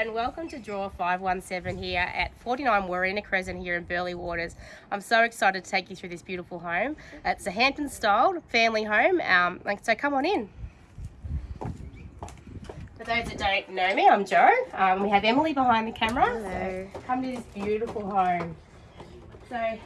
and welcome to Draw 517 here at 49 Warina Crescent here in Burleigh Waters. I'm so excited to take you through this beautiful home. It's a Hampton style family home, um, so come on in. For those that don't know me, I'm Jo. Um, we have Emily behind the camera. Hello. So come to this beautiful home. So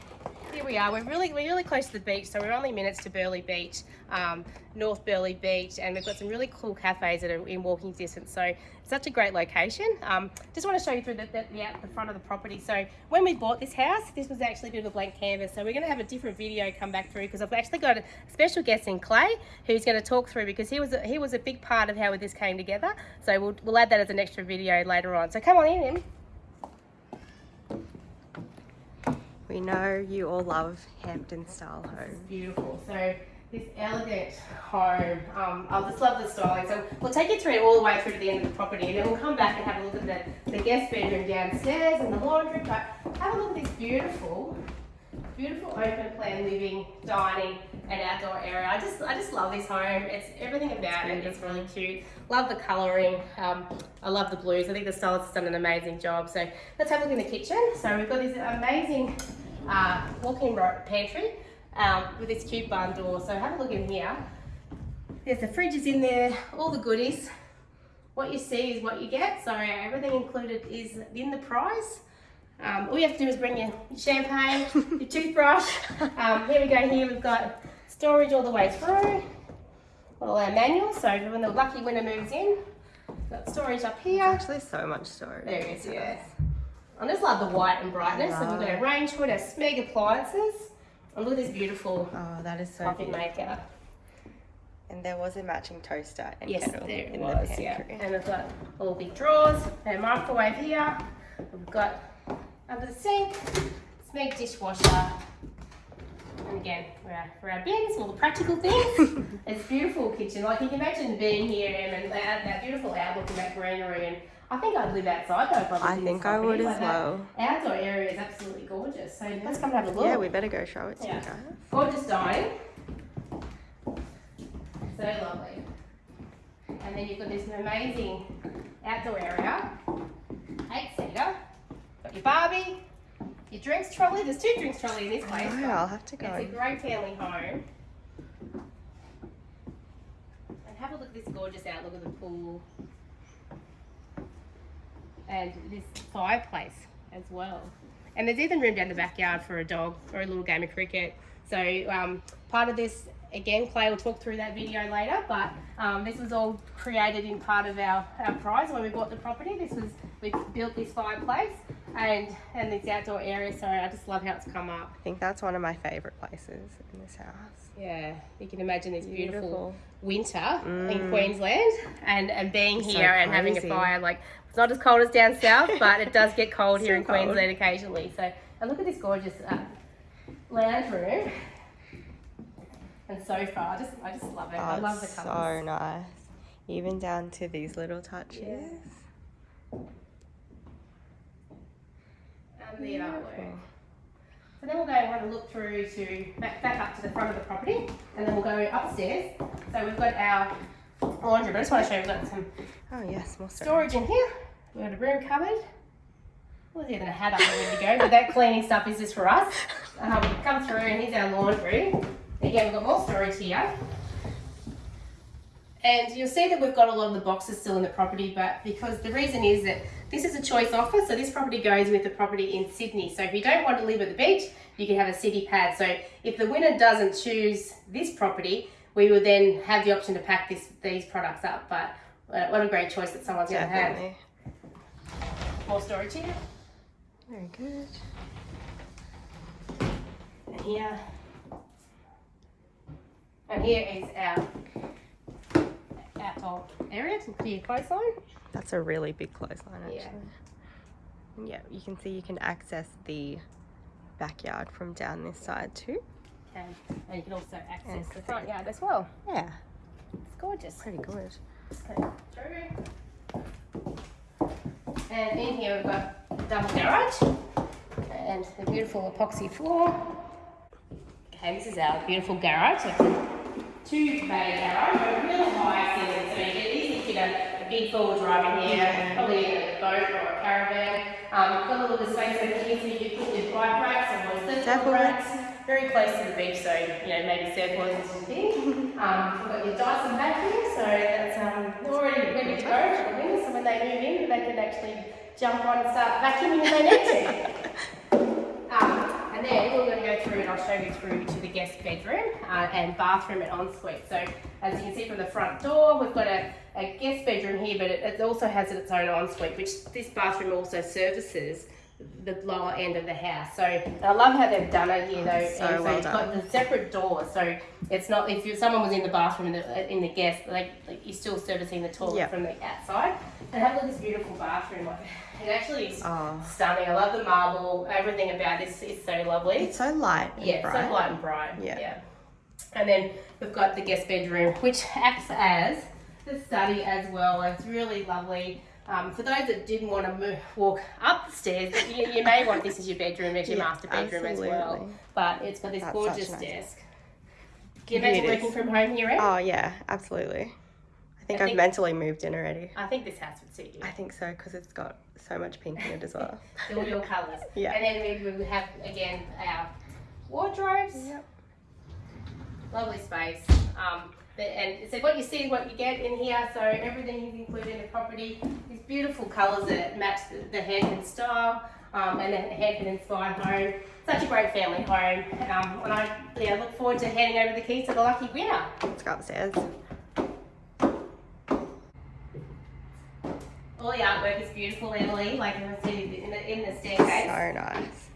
here we are. We're really we're really close to the beach, so we're only minutes to Burleigh Beach, um, North Burleigh Beach, and we've got some really cool cafes that are in walking distance. So such a great location. Um, just want to show you through the, the, the, the front of the property. So when we bought this house, this was actually a bit of a blank canvas. So we're going to have a different video come back through because I've actually got a special guest in Clay who's going to talk through because he was a, he was a big part of how this came together. So we'll, we'll add that as an extra video later on. So come on in, Em. We know you all love Hampton style homes. beautiful. So this elegant home, um, I just love the styling. So we'll take you through all the way through to the end of the property and then we'll come back and have a look at the, the guest bedroom downstairs and the laundry. But have a look at this beautiful, beautiful open plan living, dining and outdoor area. I just I just love this home. It's everything about it. It's really cute. Love the colouring. Um, I love the blues. I think the stylist has done an amazing job. So let's have a look in the kitchen. So we've got this amazing uh, walk-in pantry um, with this cute barn door. So have a look in here. There's the fridges in there, all the goodies. What you see is what you get. So everything included is in the price. Um, all you have to do is bring your champagne, your toothbrush. Um, here we go here, we've got storage all the way through. All our manuals, so when the lucky winner moves in, got storage up here. Actually so much storage. There it is, yeah. I just love the white and brightness. So we've got our range hood, our Smeg appliances. And look at this beautiful Oh, that is so coffee beautiful. maker. And there was a matching toaster and Yes, kettle there in was, the yeah. And we've got all big drawers, our microwave here. We've got under the sink, Smeg dishwasher. And again, for our, for our bins, all the practical things. it's beautiful kitchen. Like you can imagine being here and that, that beautiful outlook and that greenery. And I think I'd live outside though. if I, I think I would as Like, that well. Outdoor area is absolutely gorgeous. So let's come and have a look. Yeah, we better go show it to Yeah. you guys. Gorgeous dining. So lovely. And then you've got this amazing outdoor area. Eight seater. Got your Barbie, your drinks trolley. There's two drinks trolley in this place. Oh, I'll have to go. It's a great family home. And have a look at this gorgeous outlook of the pool. And this fireplace as well. And there's even room down the backyard for a dog or a little game of cricket. So um, part of this, again, Clay will talk through that video later, but um, this was all created in part of our, our prize when we bought the property. This was, we built this fireplace and, and this outdoor area. So I just love how it's come up. I think that's one of my favourite places in this house. Yeah, you can imagine this beautiful, Beautiful. winter in Mm. Queensland and, and being So here and having a fire. Like, it's not as cold as down south, but it does get cold here in cold. Queensland occasionally. So, and look at this gorgeous uh, lounge room and sofa. I just, I just love it. I Oh, love the it's colours. so nice. Even down to these little touches. Yeah. And the artwork. Beautiful. So then we'll go and have a look through to back, back up to the front of the property and then we'll go upstairs. So we've got our laundry, but I just want to show you we've got some Oh yes, more storage. in here. We've got a broom cupboard. Well, even a hat up ready to go, but that cleaning stuff is just for us. Um, come through and here's our laundry. Again, we've got more storage here. And you'll see that we've got a lot of the boxes still in the property, but because the reason is that this is a choice offer, so this property goes with the property in Sydney. So if you don't want to live at the beach, you can have a city pad. So if the winner doesn't choose this property, we will then have the option to pack this, these products up. But uh, what a great choice that someone's going to have. More storage here. Very good. And here. And here is our outdoor area to clear coastline. That's a really big clothesline actually. Yeah. Yeah, you can see you can access the backyard from down this side too. And, and you can also access the front yard as well. Yeah, It's gorgeous. pretty good. Okay. And in here we've got double garage and the beautiful epoxy floor. Okay, this is our beautiful garage. It's a two bay garage, a really high ceiling, so you can easily fit a, a big four wheel drive in here, probably a boat or a caravan. Um, got a little bit of space over here so you can put your bike racks Surfboards. surfboard racks. Very close to the beach, so you know maybe surfboards is your thing. Um, we've got your Dyson vacuum, so that's um, already ready to go for the winter. So when they move in, they can actually jump on and start vacuuming if they need to. Um, and then we're going to go through and I'll show you through to the guest bedroom uh, and bathroom and ensuite. So as you can see from the front door, we've got a, a guest bedroom here, but it, it also has its own ensuite, which this bathroom also services the lower end of the house. So I love how they've done it here though. So and so well you've got the separate doors, so it's not if you, someone was in the bathroom in the, uh, in the guest, like, like you're still servicing the toilet Yeah. from the outside. And have a look at this beautiful bathroom. Like, it actually is Oh, stunning. I love the marble. Everything about this is so lovely. it's so light. Yeah, bright. so light and bright. Yeah. And then we've got the guest bedroom, which acts as the study as well. It's really lovely. Um, for those that didn't want to move, walk up the stairs, you, you may want this as your bedroom, as your Yeah, master bedroom as well. But it's got this That's gorgeous nice desk. Can you imagine working from home here, Em? Oh yeah, absolutely. I think I have mentally moved in already. I think this house would suit you. I think so because it's got so much pink in it as well. all your colours. Yeah. And then we, we have again our wardrobes. Yep. Lovely space. Um, and so what you see is what you get in here. So everything is included in the property. These beautiful colours that match the, the Hampton style um, and the Hampton inspired home. Such a great family home. Um, and I yeah, look forward to handing over the keys to the lucky winner. Let's go upstairs. All the artwork is beautiful, Emily. Like you can see in the, in the staircase. So nice.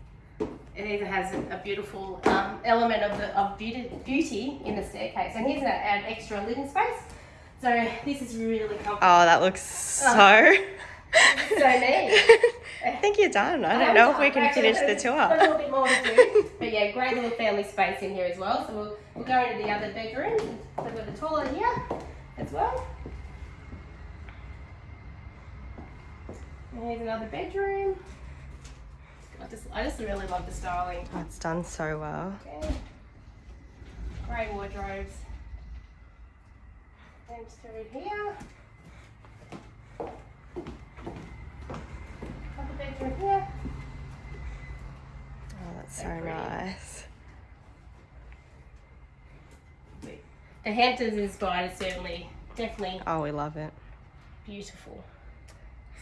It even has a, a beautiful um, element of the of beauty, beauty in the staircase. And here's a, an extra living space. So this is really comfortable. Oh, that looks so. So neat. I think you're done. I don't know if we can Actually, finish the tour. A little bit more to do. But yeah, great little family space in here as well. So we'll, we'll go into the other bedroom. So we've got the toilet here as well. And here's another bedroom. I just, I just really love the styling. Oh, it's done so well. Okay. Grey wardrobes. And through here. Other bedroom here. Oh, that's So so nice. The Hamptons inspired is certainly, definitely Oh, we love it. beautiful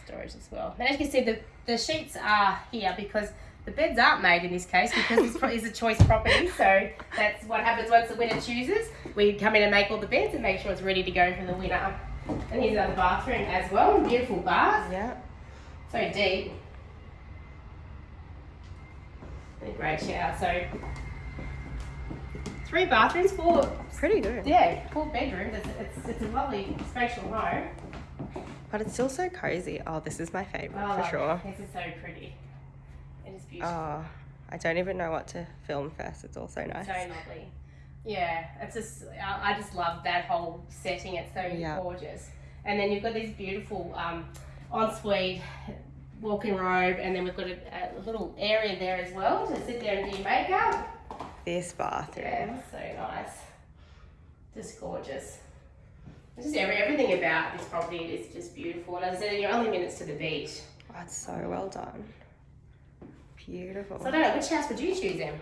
storage as well. And as you can see, the, the sheets are here because the beds aren't made in this case because it's, a choice property. So that's what happens once the winner chooses. We come in and make all the beds and make sure it's ready to go for the winner. And here's another bathroom as well. Beautiful bath. Yeah. So deep. And a great shower. So three bathrooms, four Pretty good. yeah, four bedrooms. It's, it's, it's a lovely spatial home. But it's still so cozy. Oh, this is my favorite Oh, for sure. This is so pretty. It is beautiful. Oh, I don't even know what to film first. It's all so nice. So lovely. Yeah, it's just I, just love that whole setting. It's so Yeah. gorgeous. And then you've got these beautiful um, ensuite walk-in robe, and then we've got a, a little area there as well to sit there and do your makeup. This bathroom. Yeah, so nice. Just gorgeous. Just every, everything about this property is just beautiful. And as I said, you're only minutes to the beach. Oh, it's so well done. Beautiful. So I don't know, which house would you choose in?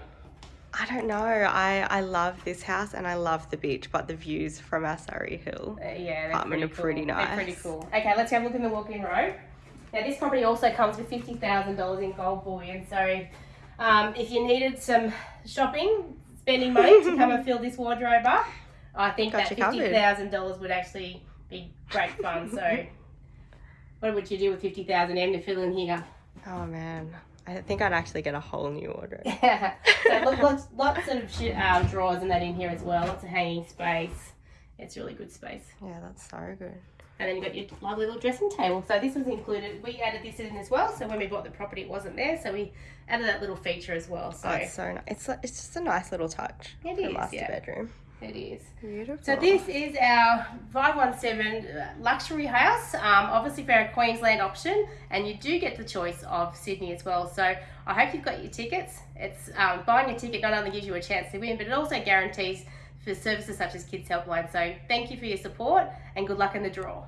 I don't know. I, I love this house and I love the beach, but the views from our Surry Hill. Uh, yeah, they're Apartment pretty are pretty cool. They're pretty nice. cool. Okay, let's have a look in the walk-in robe. Now this property also comes with fifty thousand dollars in gold bullion. So um, if you needed some shopping, spending money to come and fill this wardrobe up, I think Got that fifty thousand dollars would actually be great fun. So what would you do with fifty thousand Em to fill in here? Oh man. I think I'd actually get a whole new wardrobe. so lots, lots of um, drawers and that in here as well. Lots of hanging space. It's really good space. Yeah, that's so good. And then you've got your lovely little dressing table. So this was included. We added this in as well. So when we bought the property, it wasn't there. So we added that little feature as well. So Oh, it's so nice. It's, it's just a nice little touch It is, master yeah. bedroom. It is. Beautiful. So this is our 517 luxury house, um, obviously for a Queensland option, and you do get the choice of Sydney as well. So I hope you've got your tickets. It's um, buying a ticket not only gives you a chance to win, but it also guarantees for services such as Kids Helpline. So thank you for your support and good luck in the draw.